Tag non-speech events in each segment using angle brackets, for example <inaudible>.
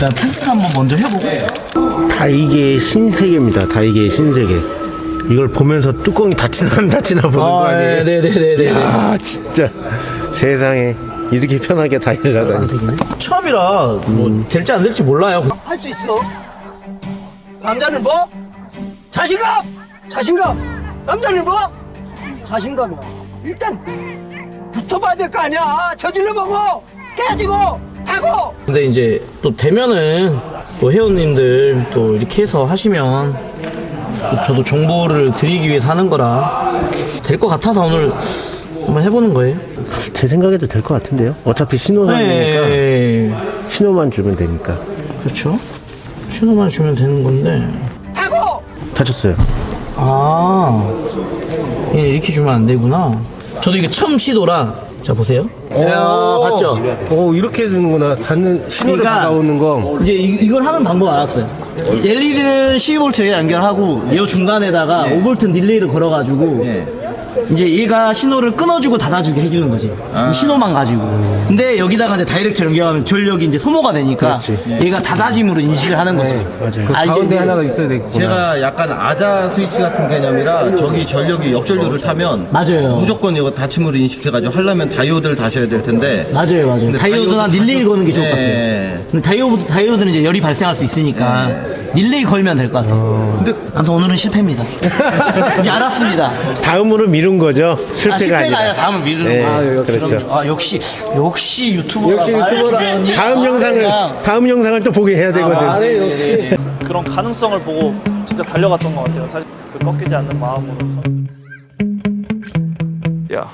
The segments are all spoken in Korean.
일단 테스트 한번 먼저 해보고 다이게의 신세계입니다. 다이게의 신세계. 이걸 보면서 뚜껑이 닫히나 안 닫히나 보는 거 아니에요? 네네네네 아 진짜 세상에 이렇게 편하게 다이를 하다니. 처음이라 뭐 될지 안 될지 몰라요 할 수 있어. 남자는 뭐? 자신감! 자신감! 남자는 뭐? 자신감이야. 일단 붙어봐야 될 거 아니야. 저질러 보고 깨지고 하고. 근데 이제 또 되면은 또 회원님들 또 이렇게 해서 하시면 또 저도 정보를 드리기 위해서 하는 거라 될 것 같아서 오늘 한번 해보는 거예요 제 생각에도 될 것 같은데요. 어차피 신호상이니까 네 신호만 주면 되니까. 그렇죠 신호만 주면 되는 건데 하고. 다쳤어요. 아얘 이렇게 주면 안 되구나 저도 이게 처음 시도라 자 보세요 야 봤죠 오 이렇게 되는구나. 닿는 신호를 그러니까- 받아오는 거. 이제 이, 이걸 하는 방법 알았어요. LED는 12V에 연결하고 이 중간에다가 5V 릴레이를 걸어가지고 이제 얘가 신호를 끊어주고 닫아주게 해주는 거지. 이 신호만 가지고. 근데 여기다가 이제 direct 연결하면 전력이 이제 소모가 되니까 얘가 닫아짐으로 인식을 하는 거지. 맞아요. 아, 이제 가운데 이제- 하나가 있어야 되겠구나. 제가 약간 아자 스위치 같은 개념이라 저기 전력이 역전류를 타면 맞아요. 무조건 이거 닫힘으로 인식해가지고 하려면 다이오드를 다셔야 될 텐데 맞아요, 맞아요. 다이오드나 다이오드 릴레이 거는 게 좋을 것 네. 같아요. 근데 다이오드, 다이오드는 이제 열이 발생할 수 있으니까 릴레이 걸면 될 것 같아요. 근데 아무튼 오늘은 실패입니다. <laughs> 이제 알았습니다. 다음으로 미룬 거죠. 실패가, 아, 실패가 아니라, 아니라. 다음을 미루는 네, 거야. 그렇죠. 아 역시 역시 유튜버라 역시 말 유튜버라. 다음 아, 영상을 그냥. 다음 영상을 또 보게 해야 되거든. 역시 그런 가능성을 보고 진짜 달려갔던 것 같아요. 사실 그 꺾이지 않는 마음으로. Yeah.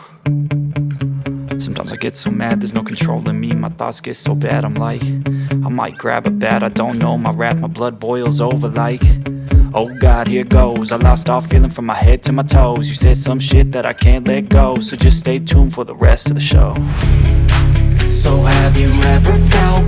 Sometimes I get so mad, there's no controlling me. My thoughts get so bad, I'm like, I might grab a bat, I don't know. My wrath, my blood boils over like, oh god, here goes. I lost all feeling from my head to my toes. You said some shit that I can't let go, so just stay tuned for the rest of the show. So have you ever felt?